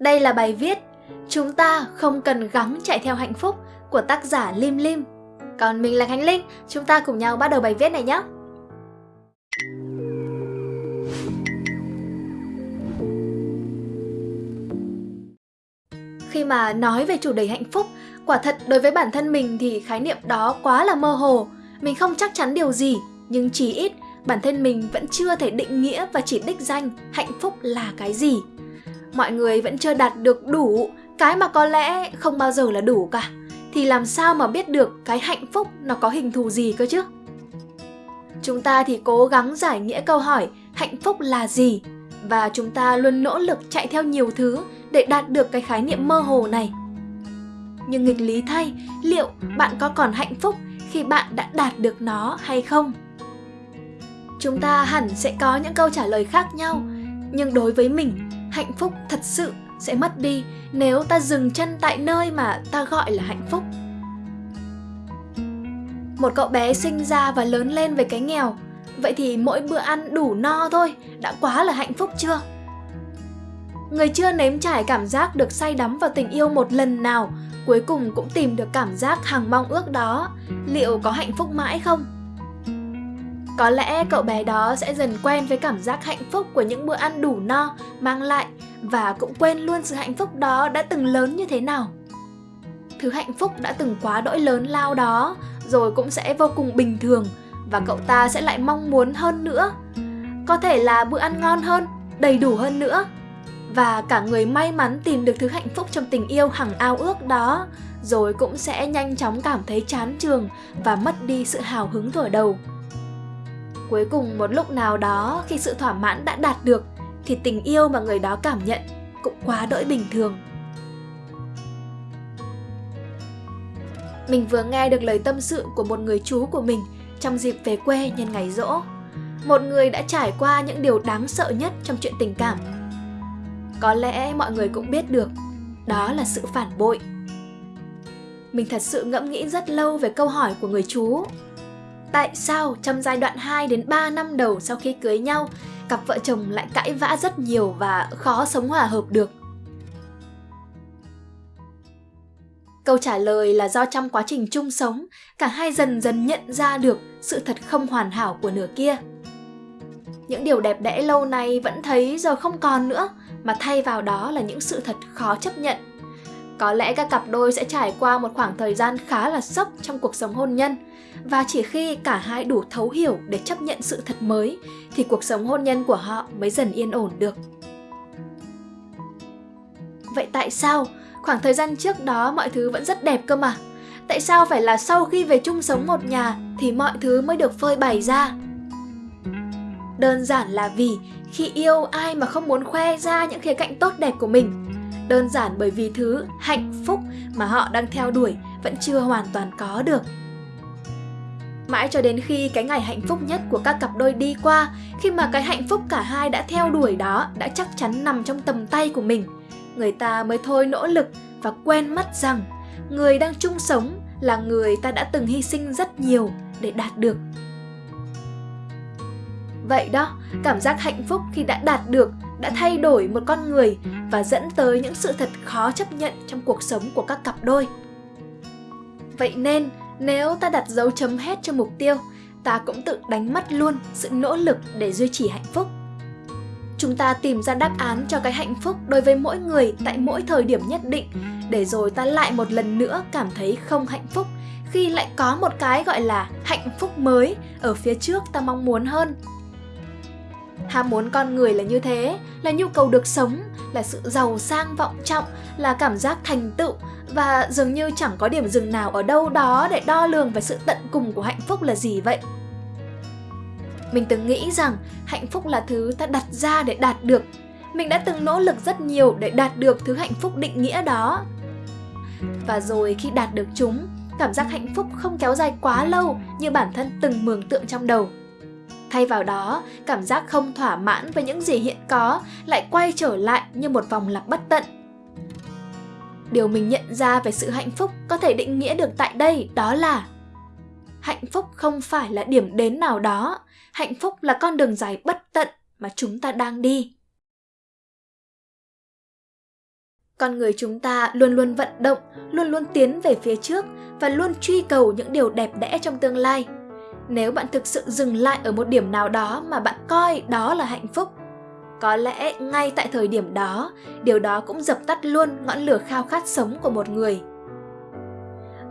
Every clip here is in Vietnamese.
Đây là bài viết Chúng ta không cần gắng chạy theo hạnh phúc của tác giả Lim Lim. Còn mình là Khánh Linh, chúng ta cùng nhau bắt đầu bài viết này nhé. Khi mà nói về chủ đề hạnh phúc, quả thật đối với bản thân mình thì khái niệm đó quá là mơ hồ. Mình không chắc chắn điều gì, nhưng chỉ ít bản thân mình vẫn chưa thể định nghĩa và chỉ đích danh hạnh phúc là cái gì. Mọi người vẫn chưa đạt được đủ, cái mà có lẽ không bao giờ là đủ cả. Thì làm sao mà biết được cái hạnh phúc nó có hình thù gì cơ chứ? Chúng ta thì cố gắng giải nghĩa câu hỏi, hạnh phúc là gì? Và chúng ta luôn nỗ lực chạy theo nhiều thứ để đạt được cái khái niệm mơ hồ này. Nhưng nghịch lý thay, liệu bạn có còn hạnh phúc khi bạn đã đạt được nó hay không? Chúng ta hẳn sẽ có những câu trả lời khác nhau, nhưng đối với mình hạnh phúc thật sự sẽ mất đi nếu ta dừng chân tại nơi mà ta gọi là hạnh phúc. Một cậu bé sinh ra và lớn lên với cái nghèo, vậy thì mỗi bữa ăn đủ no thôi, đã quá là hạnh phúc chưa? Người chưa nếm trải cảm giác được say đắm vào tình yêu một lần nào, cuối cùng cũng tìm được cảm giác hàng mong ước đó. Liệu có hạnh phúc mãi không? Có lẽ cậu bé đó sẽ dần quen với cảm giác hạnh phúc của những bữa ăn đủ no mang lại và cũng quên luôn sự hạnh phúc đó đã từng lớn như thế nào. Thứ hạnh phúc đã từng quá đỗi lớn lao đó rồi cũng sẽ vô cùng bình thường và cậu ta sẽ lại mong muốn hơn nữa. Có thể là bữa ăn ngon hơn, đầy đủ hơn nữa. Và cả người may mắn tìm được thứ hạnh phúc trong tình yêu hằng ao ước đó rồi cũng sẽ nhanh chóng cảm thấy chán trường và mất đi sự hào hứng thở đầu. Cuối cùng một lúc nào đó khi sự thỏa mãn đã đạt được thì tình yêu mà người đó cảm nhận cũng quá đỗi bình thường. Mình vừa nghe được lời tâm sự của một người chú của mình trong dịp về quê nhân ngày rỗ. Một người đã trải qua những điều đáng sợ nhất trong chuyện tình cảm. Có lẽ mọi người cũng biết được, đó là sự phản bội. Mình thật sự ngẫm nghĩ rất lâu về câu hỏi của người chú Tại sao trong giai đoạn 2 đến 3 năm đầu sau khi cưới nhau, cặp vợ chồng lại cãi vã rất nhiều và khó sống hòa hợp được? Câu trả lời là do trong quá trình chung sống, cả hai dần dần nhận ra được sự thật không hoàn hảo của nửa kia. Những điều đẹp đẽ lâu nay vẫn thấy giờ không còn nữa, mà thay vào đó là những sự thật khó chấp nhận. Có lẽ các cặp đôi sẽ trải qua một khoảng thời gian khá là sốc trong cuộc sống hôn nhân, và chỉ khi cả hai đủ thấu hiểu để chấp nhận sự thật mới thì cuộc sống hôn nhân của họ mới dần yên ổn được. Vậy tại sao? Khoảng thời gian trước đó mọi thứ vẫn rất đẹp cơ mà. Tại sao phải là sau khi về chung sống một nhà thì mọi thứ mới được phơi bày ra? Đơn giản là vì khi yêu ai mà không muốn khoe ra những khía cạnh tốt đẹp của mình đơn giản bởi vì thứ hạnh phúc mà họ đang theo đuổi vẫn chưa hoàn toàn có được Mãi cho đến khi cái ngày hạnh phúc nhất của các cặp đôi đi qua, khi mà cái hạnh phúc cả hai đã theo đuổi đó đã chắc chắn nằm trong tầm tay của mình, người ta mới thôi nỗ lực và quen mất rằng người đang chung sống là người ta đã từng hy sinh rất nhiều để đạt được. Vậy đó, cảm giác hạnh phúc khi đã đạt được đã thay đổi một con người và dẫn tới những sự thật khó chấp nhận trong cuộc sống của các cặp đôi. Vậy nên, nếu ta đặt dấu chấm hết cho mục tiêu, ta cũng tự đánh mất luôn sự nỗ lực để duy trì hạnh phúc. Chúng ta tìm ra đáp án cho cái hạnh phúc đối với mỗi người tại mỗi thời điểm nhất định, để rồi ta lại một lần nữa cảm thấy không hạnh phúc khi lại có một cái gọi là hạnh phúc mới ở phía trước ta mong muốn hơn. Ham muốn con người là như thế, là nhu cầu được sống, là sự giàu sang vọng trọng, là cảm giác thành tựu và dường như chẳng có điểm dừng nào ở đâu đó để đo lường về sự tận cùng của hạnh phúc là gì vậy. Mình từng nghĩ rằng hạnh phúc là thứ ta đặt ra để đạt được. Mình đã từng nỗ lực rất nhiều để đạt được thứ hạnh phúc định nghĩa đó. Và rồi khi đạt được chúng, cảm giác hạnh phúc không kéo dài quá lâu như bản thân từng mường tượng trong đầu. Thay vào đó, cảm giác không thỏa mãn với những gì hiện có lại quay trở lại như một vòng lặp bất tận điều mình nhận ra về sự hạnh phúc có thể định nghĩa được tại đây đó là hạnh phúc không phải là điểm đến nào đó hạnh phúc là con đường dài bất tận mà chúng ta đang đi con người chúng ta luôn luôn vận động, luôn luôn tiến về phía trước và luôn truy cầu những điều đẹp đẽ trong tương lai. Nếu bạn thực sự dừng lại ở một điểm nào đó mà bạn coi đó là hạnh phúc, có lẽ ngay tại thời điểm đó, điều đó cũng dập tắt luôn ngọn lửa khao khát sống của một người.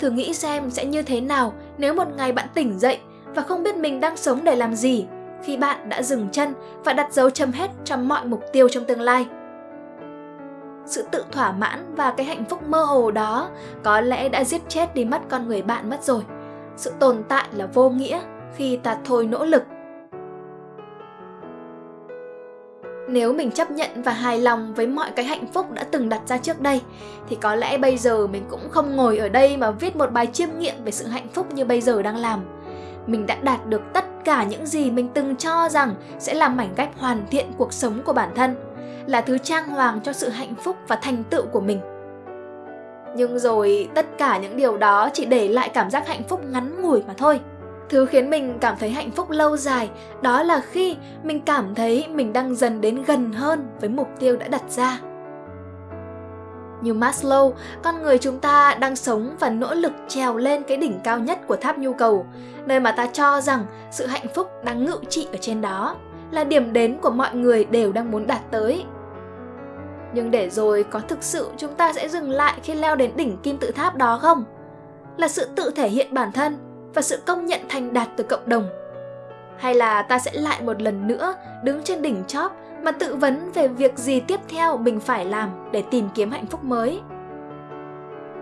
Thử nghĩ xem sẽ như thế nào nếu một ngày bạn tỉnh dậy và không biết mình đang sống để làm gì khi bạn đã dừng chân và đặt dấu chấm hết cho mọi mục tiêu trong tương lai. Sự tự thỏa mãn và cái hạnh phúc mơ hồ đó có lẽ đã giết chết đi mất con người bạn mất rồi. Sự tồn tại là vô nghĩa khi ta thôi nỗ lực Nếu mình chấp nhận và hài lòng với mọi cái hạnh phúc đã từng đặt ra trước đây thì có lẽ bây giờ mình cũng không ngồi ở đây mà viết một bài chiêm nghiệm về sự hạnh phúc như bây giờ đang làm. Mình đã đạt được tất cả những gì mình từng cho rằng sẽ làm mảnh ghép hoàn thiện cuộc sống của bản thân, là thứ trang hoàng cho sự hạnh phúc và thành tựu của mình. Nhưng rồi tất cả những điều đó chỉ để lại cảm giác hạnh phúc ngắn ngủi mà thôi. Thứ khiến mình cảm thấy hạnh phúc lâu dài đó là khi mình cảm thấy mình đang dần đến gần hơn với mục tiêu đã đặt ra. Như Maslow, con người chúng ta đang sống và nỗ lực trèo lên cái đỉnh cao nhất của tháp nhu cầu, nơi mà ta cho rằng sự hạnh phúc đang ngự trị ở trên đó, là điểm đến của mọi người đều đang muốn đạt tới. Nhưng để rồi có thực sự chúng ta sẽ dừng lại khi leo đến đỉnh kim tự tháp đó không? Là sự tự thể hiện bản thân và sự công nhận thành đạt từ cộng đồng. Hay là ta sẽ lại một lần nữa đứng trên đỉnh chóp mà tự vấn về việc gì tiếp theo mình phải làm để tìm kiếm hạnh phúc mới.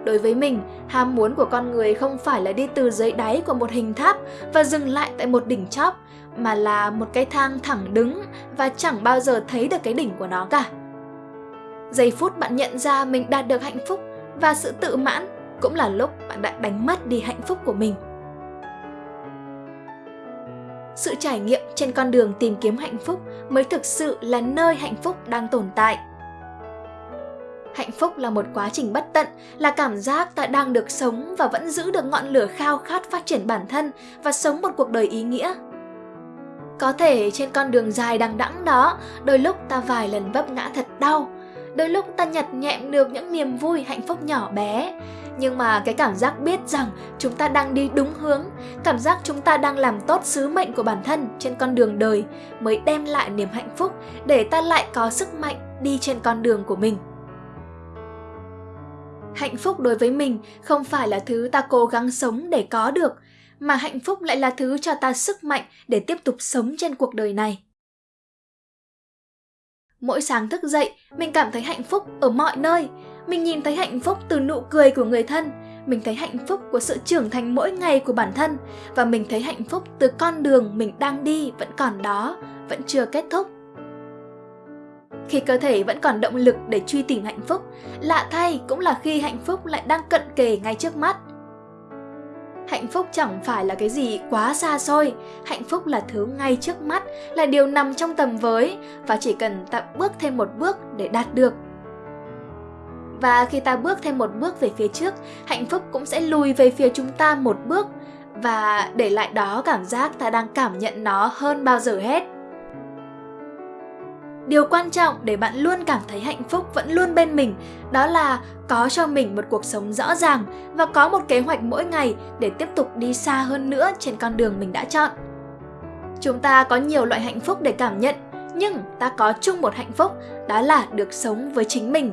Đối với mình, ham muốn của con người không phải là đi từ dưới đáy của một hình tháp và dừng lại tại một đỉnh chóp, mà là một cái thang thẳng đứng và chẳng bao giờ thấy được cái đỉnh của nó cả. Giây phút bạn nhận ra mình đạt được hạnh phúc và sự tự mãn cũng là lúc bạn đã đánh mất đi hạnh phúc của mình. Sự trải nghiệm trên con đường tìm kiếm hạnh phúc mới thực sự là nơi hạnh phúc đang tồn tại. Hạnh phúc là một quá trình bất tận, là cảm giác ta đang được sống và vẫn giữ được ngọn lửa khao khát phát triển bản thân và sống một cuộc đời ý nghĩa. Có thể trên con đường dài đằng đẵng đó, đôi lúc ta vài lần vấp ngã thật đau đôi lúc ta nhặt nhẹm được những niềm vui, hạnh phúc nhỏ bé. Nhưng mà cái cảm giác biết rằng chúng ta đang đi đúng hướng, cảm giác chúng ta đang làm tốt sứ mệnh của bản thân trên con đường đời mới đem lại niềm hạnh phúc để ta lại có sức mạnh đi trên con đường của mình. Hạnh phúc đối với mình không phải là thứ ta cố gắng sống để có được, mà hạnh phúc lại là thứ cho ta sức mạnh để tiếp tục sống trên cuộc đời này mỗi sáng thức dậy, mình cảm thấy hạnh phúc ở mọi nơi. Mình nhìn thấy hạnh phúc từ nụ cười của người thân. Mình thấy hạnh phúc của sự trưởng thành mỗi ngày của bản thân. Và mình thấy hạnh phúc từ con đường mình đang đi vẫn còn đó, vẫn chưa kết thúc. Khi cơ thể vẫn còn động lực để truy tìm hạnh phúc, lạ thay cũng là khi hạnh phúc lại đang cận kề ngay trước mắt hạnh phúc chẳng phải là cái gì quá xa xôi. Hạnh phúc là thứ ngay trước mắt, là điều nằm trong tầm với, và chỉ cần ta bước thêm một bước để đạt được. Và khi ta bước thêm một bước về phía trước, hạnh phúc cũng sẽ lùi về phía chúng ta một bước, và để lại đó cảm giác ta đang cảm nhận nó hơn bao giờ hết điều quan trọng để bạn luôn cảm thấy hạnh phúc vẫn luôn bên mình, đó là có cho mình một cuộc sống rõ ràng và có một kế hoạch mỗi ngày để tiếp tục đi xa hơn nữa trên con đường mình đã chọn. Chúng ta có nhiều loại hạnh phúc để cảm nhận, nhưng ta có chung một hạnh phúc, đó là được sống với chính mình.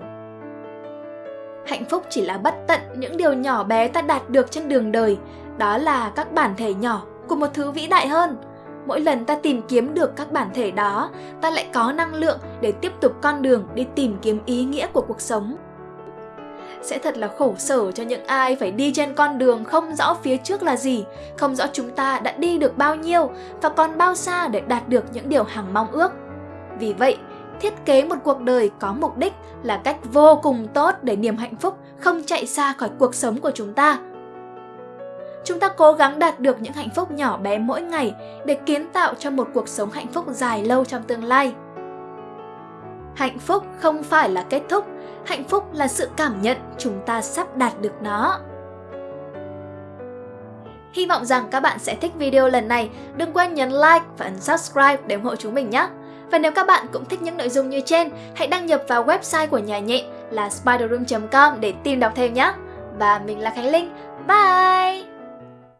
Hạnh phúc chỉ là bất tận những điều nhỏ bé ta đạt được trên đường đời, đó là các bản thể nhỏ của một thứ vĩ đại hơn mỗi lần ta tìm kiếm được các bản thể đó ta lại có năng lượng để tiếp tục con đường đi tìm kiếm ý nghĩa của cuộc sống sẽ thật là khổ sở cho những ai phải đi trên con đường không rõ phía trước là gì, không rõ chúng ta đã đi được bao nhiêu và còn bao xa để đạt được những điều hằng mong ước. Vì vậy, thiết kế một cuộc đời có mục đích là cách vô cùng tốt để niềm hạnh phúc không chạy xa khỏi cuộc sống của chúng ta chúng ta cố gắng đạt được những hạnh phúc nhỏ bé mỗi ngày để kiến tạo cho một cuộc sống hạnh phúc dài lâu trong tương lai. Hạnh phúc không phải là kết thúc, hạnh phúc là sự cảm nhận chúng ta sắp đạt được nó. Hy vọng rằng các bạn sẽ thích video lần này. Đừng quên nhấn like và ấn subscribe để ủng hộ chúng mình nhé. Và nếu các bạn cũng thích những nội dung như trên, hãy đăng nhập vào website của nhà nhện là spiderroom.com để tìm đọc thêm nhé. Và mình là Khánh Linh. Bye!